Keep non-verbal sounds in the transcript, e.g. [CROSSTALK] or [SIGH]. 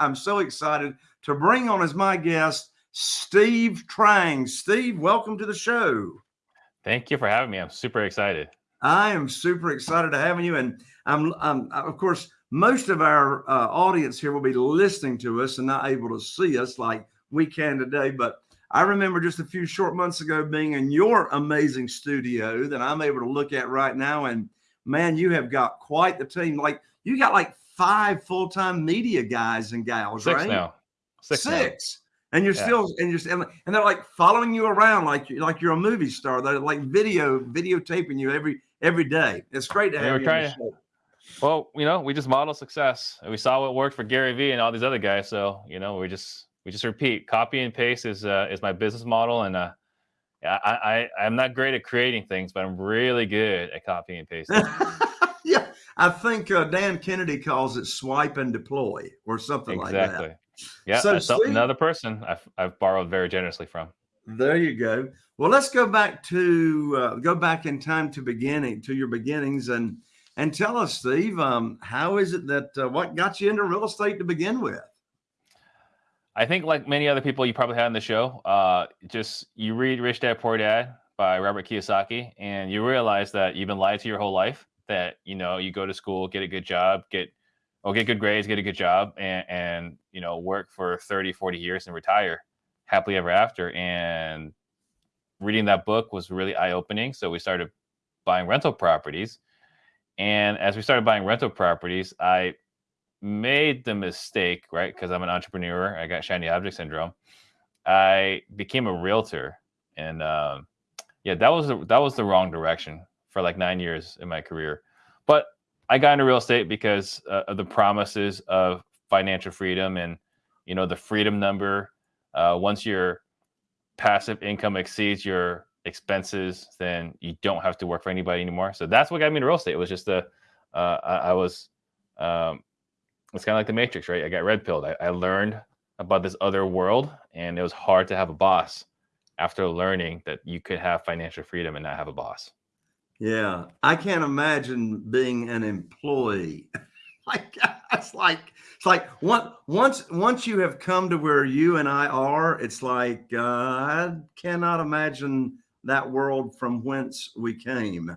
I'm so excited to bring on as my guest Steve Trang. Steve, welcome to the show. Thank you for having me. I'm super excited. I am super excited to having you, and I'm, I'm of course most of our uh, audience here will be listening to us and not able to see us like we can today. But I remember just a few short months ago being in your amazing studio that I'm able to look at right now, and man, you have got quite the team. Like you got like five full-time media guys and gals, Six right? now. Six. Six. And you're Yeah. still and you're and, and they're like following you around like you like you're a movie star. They're like video videotaping you every every day. It's great to have you. trying. Well, you know, we just model success. And we saw what worked for Gary Vee and all these other guys. So, you know, we just we just repeat. Copy and paste is uh, is my business model. And uh yeah, I, I I'm not great at creating things, but I'm really good at copying and [LAUGHS] pasting. yeah, I think uh, Dan Kennedy calls it swipe and deploy or something like that. exactly. Yeah, So, some- another person I've I've borrowed very generously from. There you go. Well, let's go back to uh, go back in time to beginning to your beginnings and and tell us, Steve, um, how is it that uh, what got you into real estate to begin with? I think, like many other people you probably had on the show, uh, just you read Rich Dad Poor Dad by Robert Kiyosaki, and you realize that you've been lied to your whole life. That you know, you go to school, get a good job, get or get good grades, get a good job, and and you know, work for 30, 40 years and retire happily ever after. And reading that book was really eye opening. So we started buying rental properties, and as we started buying rental properties, I made the mistake, right? Because I'm an entrepreneur, I got shiny object syndrome. I became a realtor, and um, yeah, that was the, that was the wrong direction for like nine years in my career. But I got into real estate because uh, of the promises of financial freedom and you know the freedom number. Uh, once your passive income exceeds your expenses, then you don't have to work for anybody anymore. So that's what got me into real estate. It was just a uh, I, I was um, it's kind of like the matrix right i got red pilled I, I learned about this other world and it was hard to have a boss after learning that you could have financial freedom and not have a boss Yeah, I can't imagine being an employee. [LAUGHS] like [LAUGHS] it's like it's like one, once once you have come to where you and I are, it's like uh, I cannot imagine that world from whence we came.